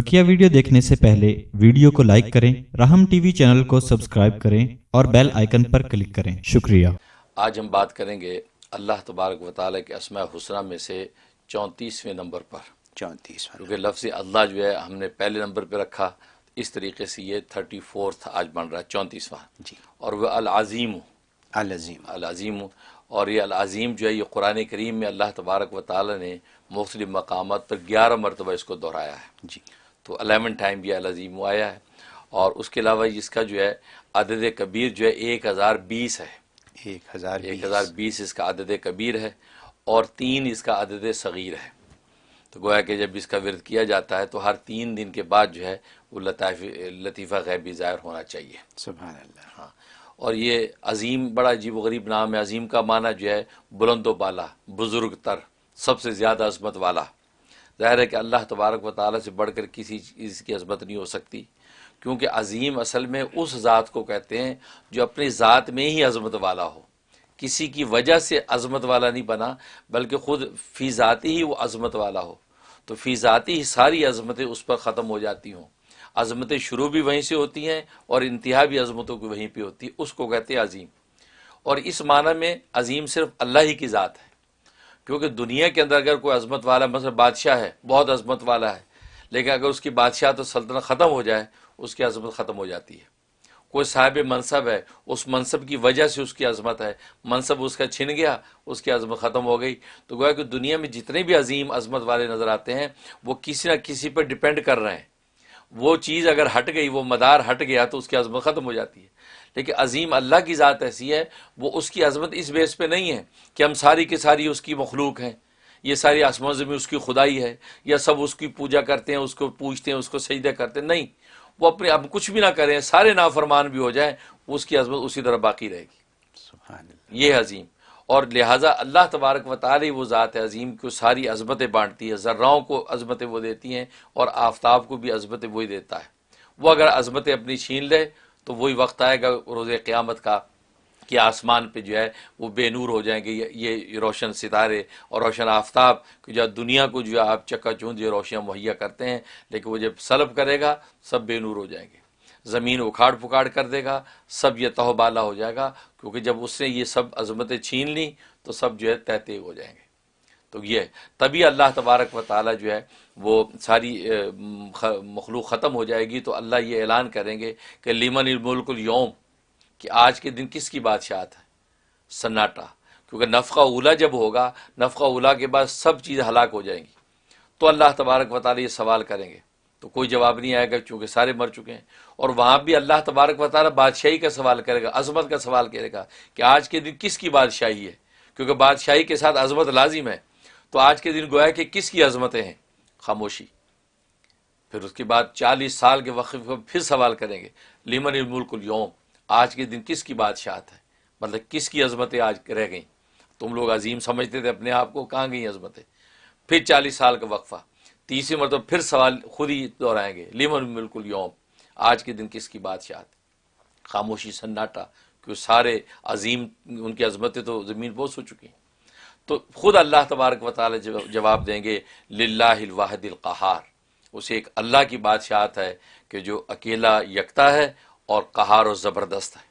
بکیا video دیکھنے سے پہلے ویڈیو کو لائک کریں رحم ٹی وی چینل کو سبسکرائب کریں اور بیل آئیکن پر کلک کریں۔ شکریہ۔ آج ہم بات کریں گے اللہ تبارک و تعالیٰ کے اسماء حسنہ میں سے چونتیسویں نمبر پر۔ چونتیسویں کیونکہ لفظ اللہ جو ہے ہم نے پہلے نمبر پہ رکھا اس طریقے سے یہ تھرٹی فورتھ آج بن رہا ہے چونتیسواں۔ جی۔ اور وہ العظیم۔ العظیم۔ العظیم۔ اور یہ العظیم جو ہے یہ قرآن کریم میں اللہ تبارک و تعالیٰ نے مختلف مقامات پر گیارہ مرتبہ اس کو دہرایا ہے۔ جی۔ تو الیون ٹائم یہ العظیم آیا ہے۔ اور اس کے علاوہ اس کا جو ہے عدد کبیر جو ہے ایک ہزار بیس ہے۔ ایک ہزار ایک ہزار بیس اس کا عدد کبیر ہے اور تین اس کا عدد صغیر ہے۔ تو گویا کہ جب اس کا ورد کیا جاتا ہے تو ہر تین دن کے بعد جو ہے وہ لطائف لطیفہ غیبی ظاہر ہونا چاہیے۔ سبحان اللہ۔ ہاں۔ اور یہ عظیم بڑا عجیب و غریب نام ہے۔ عظیم کا معنی جو ہے بلند و بالا بزرگ تر سب سے زیادہ عظمت والا۔ ظاہر ہے کہ اللہ تبارک و تعالیٰ سے بڑھ کر کسی چیز کی عظمت نہیں ہو سکتی۔ کیونکہ عظیم اصل میں اس ذات کو کہتے ہیں جو اپنی ذات میں ہی عظمت والا ہو۔ کسی کی وجہ سے عظمت والا نہیں بنا، بلکہ خود فی ذاتی ہی وہ عظمت والا ہو۔ تو فی ذاتی ہی ساری عظمتیں اس پر ختم ہو جاتی ہوں۔ عظمتیں شروع بھی وہیں سے ہوتی ہیں اور انتہا بھی عظمتوں کی وہیں پہ ہوتی ہے اس کو کہتے ہیں عظیم۔ اور اس معنی میں عظیم صرف اللہ ہی کی ذات ہے۔ کیونکہ دنیا کے اندر اگر کوئی عظمت والا مثلا بادشاہ ہے، بہت عظمت والا ہے، لیکن اگر اس کی بادشاہ تو سلطنت ختم ہو جائے، اس کی عظمت ختم ہو جاتی ہے۔ کوئی صاحب منصب ہے، اس منصب کی وجہ سے اس کی عظمت ہے۔ منصب اس کا چھن گیا، اس کی عظمت ختم ہو گئی۔ تو گویا کہ دنیا میں جتنے بھی عظیم عظمت والے نظر آتے ہیں، وہ کسی نہ کسی پر ڈپینڈ کر رہے ہیں۔ وہ چیز اگر ہٹ گئی، وہ مدار ہٹ گیا، تو اس کی عظمت ختم ہو جاتی ہے۔ لیکن عظیم اللہ کی ذات ایسی ہے وہ اس کی عظمت اس بیس پہ نہیں ہے کہ ہم ساری کے ساری اس کی مخلوق ہیں۔ یہ ساری آسمان زمین اس کی خدائی ہے یا سب اس کی پوجا کرتے ہیں اس کو پوچھتے ہیں اس کو سجدہ کرتے ہیں۔ نہیں وہ اپنے اب کچھ بھی نہ کریں سارے نافرمان بھی ہو جائیں اس کی عظمت اسی طرح باقی رہے گی۔ سبحان اللہ۔ یہ عظیم۔ اور لہٰذا اللہ تبارک و تعالی وہ ذات عظیم کو ساری عظمتیں بانٹتی ہے ذراؤں کو عظمتیں وہ دیتی ہیں اور آفتاب کو بھی عظمتیں وہی دیتا ہے۔ وہ اگر عظمتیں اپنی چھین لے تو وہی وقت آئے گا روز قیامت کا کہ آسمان پہ جو ہے وہ بے نور ہو جائیں گے، یہ روشن ستارے اور روشن آفتاب جو دنیا کو جو ہے آپ چکا چوند یہ روشن مہیا کرتے ہیں، لیکن وہ جب سلب کرے گا، سب بے نور ہو جائیں گے۔ زمین اکھاڑ پکاڑ کر دے گا، سب یہ تہ بالا ہو جائے گا، کیونکہ جب اس نے یہ سب عظمتیں چھین لیں تو سب جو ہے تہتے ہو جائیں گے۔ تو یہ تبھی اللہ تبارک و تعالیٰ جو ہے وہ ساری مخلوق ختم ہو جائے گی تو اللہ یہ اعلان کریں گے کہ لیمن الملک اليوم کہ آج کے دن کس کی بادشاہت ہے؟ سناٹا۔ کیونکہ نفقہ اولا جب ہوگا، نفقہ اولا کے بعد سب چیز ہلاک ہو جائیں گی۔ تو اللہ تبارک و تعالی یہ سوال کریں گے۔ تو کوئی جواب نہیں آئے گا چونکہ سارے مر چکے ہیں۔ اور وہاں بھی اللہ تبارک و تعالیٰ بادشاہی کا سوال کرے گا، عظمت کا سوال کرے گا کہ آج کے دن کس کی بادشاہی ہے؟ کیونکہ بادشاہی کے ساتھ عظمت لازم ہے۔ تو آج کے دن گویا کہ کس کی عظمتیں ہیں؟ خاموشی۔ پھر اس کے بعد چالیس سال کے وقفے کو پھر سوال کریں گے، لیمن الملک اليوم، آج کے دن کس کی بادشاہت ہے مطلب کس کی عظمتیں آج رہ گئیں؟ تم لوگ عظیم سمجھتے تھے اپنے آپ کو، کہاں گئیں عظمتیں؟ پھر چالیس سال کا وقفہ۔ تیسری مرتبہ پھر سوال خود ہی دہرائیں گے، لیمن الملک اليوم، آج کے دن کس کی بادشاہت خاموشی سناٹا، کیوں سارے عظیم، ان کی عظمتیں تو زمین بہت سو چکی ہیں۔ تو خود اللہ تبارک و تعالی جواب دیں گے، للہ الواحد القہار۔ اسے ایک اللہ کی بادشاہت ہے کہ جو اکیلا یکتا ہے اور قہار و زبردست ہے۔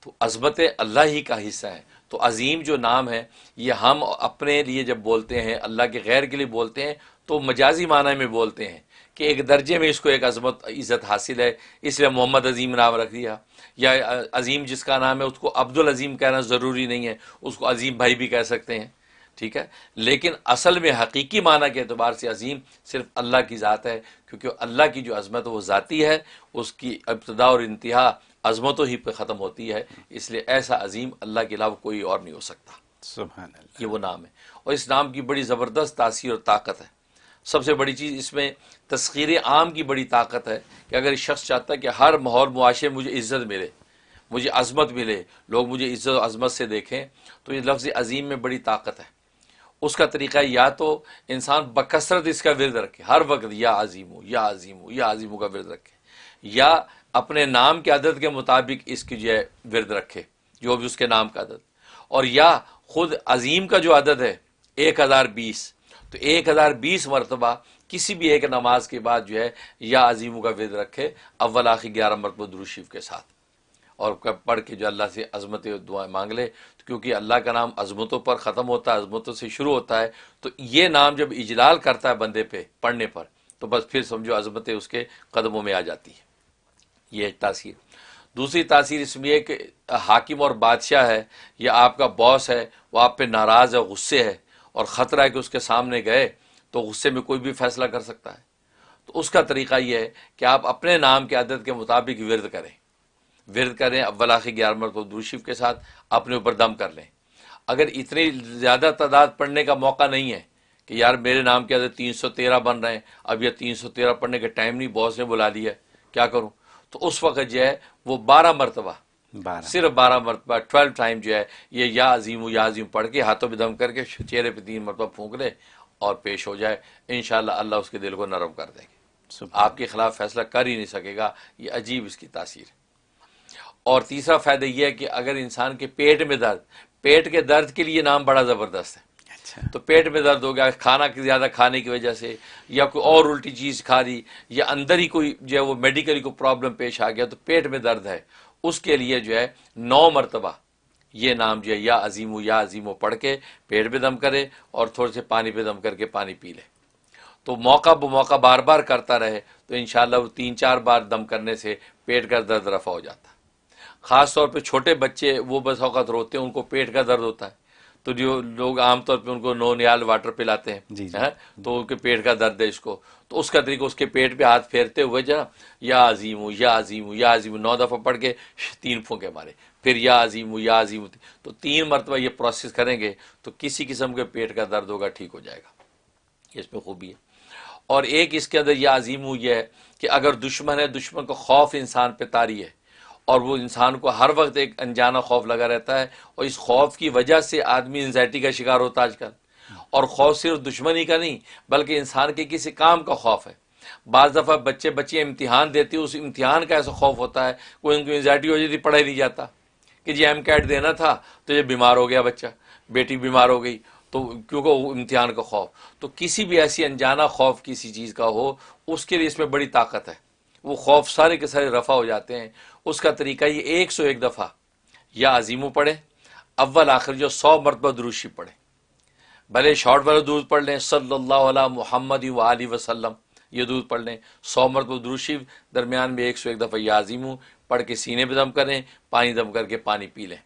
تو عظمت اللہ ہی کا حصہ ہے۔ تو عظیم جو نام ہے، یہ ہم اپنے لیے جب بولتے ہیں، اللہ کے غیر کے لیے بولتے ہیں، تو مجازی معنی میں بولتے ہیں کہ ایک درجے میں اس کو ایک عظمت، عزت حاصل ہے۔ اس لیے محمد عظیم نام رکھ دیا۔ یا عظیم جس کا نام ہے، اس کو عبد العظیم کہنا ضروری نہیں ہے۔ اس کو عظیم بھائی بھی کہہ سکتے ہیں۔ ٹھیک ہے؟ لیکن اصل میں حقیقی معنی کے اعتبار سے عظیم صرف اللہ کی ذات ہے کیونکہ اللہ کی جو عظمت وہ ذاتی ہے اس کی ابتدا اور انتہا عظمتوں ہی پہ ختم ہوتی ہے اس لیے ایسا عظیم اللہ کے علاوہ کوئی اور نہیں ہو سکتا۔ سبحان اللہ۔ یہ وہ نام ہے۔ اور اس نام کی بڑی زبردست تاثیر اور طاقت ہے۔ سب سے بڑی چیز اس میں تسخیر عام کی بڑی طاقت ہے کہ اگر شخص چاہتا ہے کہ ہر ماحول معاشرے مجھے عزت ملے مجھے عظمت ملے لوگ مجھے عزت و عظمت سے دیکھیں تو یہ لفظ عظیم میں بڑی طاقت ہے۔ اس کا طریقہ یا تو انسان بکثرت اس کا ورد رکھے۔ ہر وقت یا عظیم ہو یا عظیم ہو یا عظیم کا ورد رکھے۔ یا اپنے نام کے عدد کے مطابق اس کی جو ہے ورد رکھے، جو بھی اس کے نام کا عدد۔ اور یا خود عظیم کا جو عدد ہے، ایک ہزار بیس۔ تو ایک ہزار بیس مرتبہ کسی بھی ایک نماز کے بعد جو ہے، یا عظیموں کا ورد رکھے۔ اول، آخر، گیارہ مرتبہ دروشیف کے ساتھ۔ اور پڑھ کے جو اللہ سے عظمت دعائیں مانگ لے کیونکہ اللہ کا نام عظمتوں پر ختم ہوتا ہے، عظمتوں سے شروع ہوتا ہے، تو یہ نام جب اجلال کرتا ہے بندے پہ پڑھنے پر، تو بس پھر سمجھو عظمتیں اس کے قدموں میں آ جاتی ہیں۔ یہ ایک تاثیر۔ دوسری تاثیر اس میں ایک حاکم اور بادشاہ ہے، یا آپ کا باس ہے، وہ آپ پہ ناراض ہے، غصے ہے، اور خطرہ ہے کہ اس کے سامنے گئے، تو غصے میں کوئی بھی فیصلہ کر سکتا ہے۔ تو اس کا طریقہ یہ ہے کہ آپ اپنے نام کے عدد کے مطابق ورد کریں۔ ورد کریں اول آخر گیارہ مرتبہ دوشیف کے ساتھ اپنے اوپر دم کر لیں۔ اگر اتنی زیادہ تعداد پڑھنے کا موقع نہیں ہے کہ یار میرے نام کے عدد تین سو تیرہ بن رہے ہیں اب یہ تین سو تیرہ پڑھنے کا ٹائم نہیں باس نے بلا لیا کیا کروں؟ تو اس وقت جو ہے وہ بارہ مرتبہ بارہ۔ صرف بارہ مرتبہ ٹویلو ٹائم جو ہے یہ یا عظیم یا عظیم پڑھ کے ہاتھوں پہ دم کر کے چہرے پہ تین مرتبہ پھونک لے اور پیش ہو جائے۔ انشاءاللہ اللہ اس کے دل کو نرم کر دے گی سبحان آپ کے خلاف فیصلہ کر ہی نہیں سکے گا یہ عجیب اس کی تاثیر ہے۔ اور تیسرا فائدہ یہ ہے کہ اگر انسان کے پیٹ میں درد پیٹ کے درد کے لیے نام بڑا زبردست ہے۔ اچھا۔ تو پیٹ میں درد ہو گیا کھانا زیادہ کھانے کی وجہ سے یا کوئی اور الٹی چیز کھا لی یا اندر ہی کوئی جو ہے وہ میڈیکلی کوئی پرابلم پیش آ گیا تو پیٹ میں درد ہے۔ اس کے لیے جو ہے نو مرتبہ یہ نام جو ہے یا عظیم یا عظیم پڑھ کے پیٹ پہ دم کرے اور تھوڑے سے پانی پہ دم کر کے پانی پی لے۔ تو موقع بہ موقع بار بار کرتا رہے تو انشاءاللہ وہ تین چار بار دم کرنے سے پیٹ کا درد رفع ہو جاتا۔ ہے خاص طور پہ چھوٹے بچے وہ بس اوقات روتے ہیں ان کو پیٹ کا درد ہوتا ہے۔ تو جو لوگ عام طور پہ ان کو نو نیال واٹر پلاتے ہیں جی، جی۔ ہاں؟ تو ان کے پیٹ کا درد ہے اس کو۔ تو اس کا طریقہ اس کے پیٹ پہ ہاتھ پھیرتے ہوئے ہے یا عظیم ہوں یا عظیم ہوں یا عظیم ہوں نو دفعہ پڑھ کے تین پھونکے مارے پھر یا عظیم ہوں یا عظیم ہوں تو تین مرتبہ یہ پروسیس کریں گے تو کسی قسم کے پیٹ کا درد ہوگا ٹھیک ہو جائے گا۔ اس میں خوبی ہے۔ اور ایک اس کے اندر یہ عظیم ہوں یہ ہے کہ اگر دشمن ہے دشمن کو خوف انسان پہ تاری ہے۔ اور وہ انسان کو ہر وقت ایک انجانا خوف لگا رہتا ہے اور اس خوف کی وجہ سے آدمی انزائٹی کا شکار ہوتا ہے آج کل اور خوف صرف دشمنی کا نہیں، بلکہ انسان کے کسی کام کا خوف ہے۔ بعض دفعہ بچے بچے امتحان دیتے اس امتحان کا ایسا خوف ہوتا ہے، کوئی ان کو انزائٹی ہو جاتی، پڑھائی نہیں جاتا۔ کہ جی ایم کیٹ دینا تھا تو یہ بیمار ہو گیا بچہ، بیٹی بیمار ہو گئی، تو کیونکہ وہ امتحان کا خوف۔ تو کسی بھی ایسی انجانا خوف، کسی چیز کا ہو، اس کے لیے اس میں بڑی طاقت ہے۔ وہ خوف سارے کے سارے رفع ہو جاتے ہیں۔ اس کا طریقہ یہ ایک سو ایک دفعہ یا عظیموں پڑھے اول آخر جو سو مرتبہ دروشی پڑھے بھلے شارٹ والا دودھ پڑھ لیں، صلی اللہ علیہ محمد و علیہ وسلم یہ دودھ پڑھ لیں۔ سو مرتبہ دروشی درمیان میں ایک سو ایک دفعہ یا عظیموں پڑھ کے سینے پہ دم کریں، پانی دم کر کے پانی پی لیں۔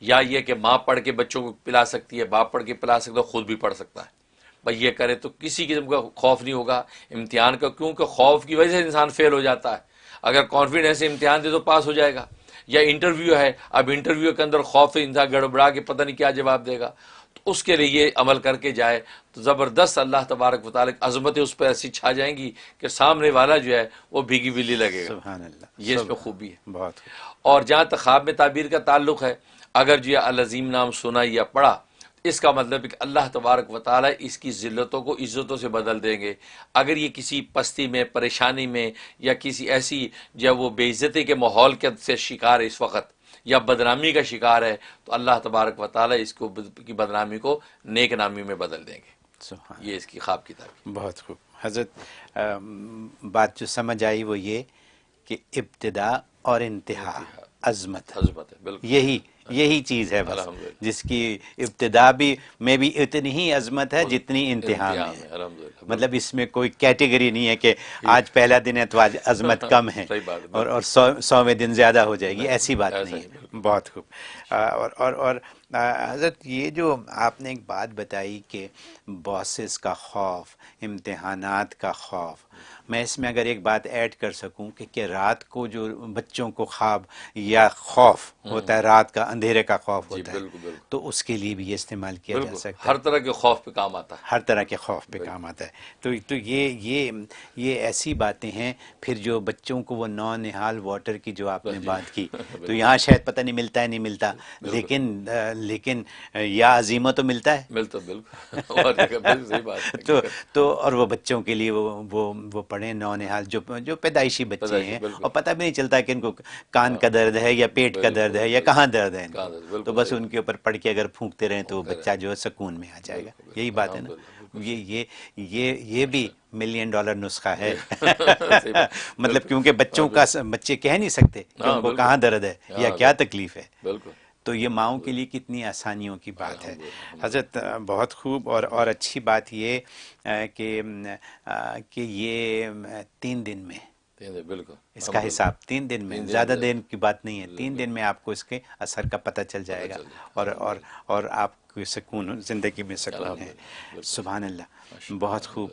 یا یہ کہ ماں پڑھ کے بچوں کو پلا سکتی ہے، باپ پڑھ کے پلا سکتا ہے، خود بھی پڑھ سکتا ہے۔ بھائی یہ کرے تو کسی قسم کا خوف نہیں ہوگا امتحان کا کیونکہ خوف کی وجہ سے انسان فیل ہو جاتا ہے۔ اگر کانفیڈنس سے امتحان دے تو پاس ہو جائے گا۔ یا انٹرویو ہے اب انٹرویو کے اندر خوف انسان گڑبڑا کے پتہ نہیں کیا جواب دے گا۔ تو اس کے لیے یہ عمل کر کے جائے۔ تو زبردست اللہ تبارک مطالق عظمتیں اس پہ ایسی چھا جائیں گی کہ سامنے والا جو ہے وہ بھیگی بلی لگے گا۔ سبحان اللہ یہ اس میں سبحان- خوبی ہے۔ بہت اور جہاں تک خواب میں تعبیر کا تعلق ہے اگر جو یہ العظیم نام سنا یا پڑھا اس کا مطلب ہے کہ اللہ تبارک و تعالیٰ اس کی ذلتوں کو عزتوں سے بدل دیں گے۔ اگر یہ کسی پستی میں پریشانی میں یا کسی ایسی جو وہ بے عزتی کے ماحول کے سے شکار ہے اس وقت یا بدنامی کا شکار ہے تو اللہ تبارک و تعالیٰ اس کو کی بدنامی کو نیک نامی میں بدل دیں گے۔ سبحان یہ اس کی خواب کی تعبیر بہت خوب۔ حضرت بات جو سمجھ آئی وہ یہ کہ ابتدا اور انتہا عظمت۔ حضمت ہے بالکل۔ یہی یہی چیز ہے بس۔ جس کی ابتدا بھی میں بھی اتنی ہی عظمت ہے جتنی انتہا میں ہے مطلب اس میں کوئی کیٹیگری نہیں ہے کہ آج پہلا دن ہے تو آج عظمت کم ہے۔ اور اور سو سوویں دن زیادہ ہو جائے گی ایسی بات نہیں ہی، ہے۔ بہت خوب۔ اور اور حضرت یہ جو آپ نے ایک بات بتائی کہ باسز کا خوف امتحانات کا خوف میں اس میں اگر ایک بات ایڈ کر سکوں کہ کہ رات کو جو بچوں کو خواب یا خوف ہوتا ہے رات کا اندھیرے کا خوف جی ہوتا ہے تو اس کے لیے بھی یہ استعمال کیا جا سکتا ہے۔ ہر طرح کے خوف پہ کام آتا ہے۔ ہر طرح کے خوف پہ کام آتا ہے۔ تو تو یہ یہ یہ ایسی باتیں ہیں پھر جو بچوں کو وہ نو نہال واٹر کی جو آپ نے بات کی تو یہاں شاید پتہ نہیں ملتا ہے نہیں ملتا۔ لیکن لیکن یا عظیمہ تو ملتا ہے؟ ملتا بالکل۔ تو تو اور وہ بچوں کے لیے وہ وہ پڑھیں نو نہال جو جو پیدائشی بچے ہیں۔ اور پتہ بھی نہیں چلتا کہ ان کو کان کا درد ہے یا پیٹ کا درد ہے یا کہاں درد ہے تو بس۔ ان کے اوپر پڑھ کے اگر پھونکتے رہیں تو وہ بچہ جو ہے سکون میں آ جائے گا۔ یہی بات ہے نا؟ یہ یہ بھی ملین ڈالر نسخہ ہے۔ مطلب کیونکہ بچوں کا بچے کہہ نہیں سکتے کہ ہاں، ان کو۔ کہاں درد ہے یا ہاں، کیا تکلیف ہے۔ بالکل۔ تو یہ ماؤں کے لیے کتنی آسانیوں کی بات ہے۔ حضرت بہت خوب اور اور اچھی بات یہ کہ کہ یہ تین دن میں۔ بالکل۔ اس کا حساب تین دن میں۔ زیادہ۔ دن کی بات نہیں ہے۔ تین دن میں آپ کو اس کے اثر کا پتہ چل جائے گا اور اور اور آپ کو سکون زندگی میں سکون ہے۔ سبحان اللہ۔ بہت خوب۔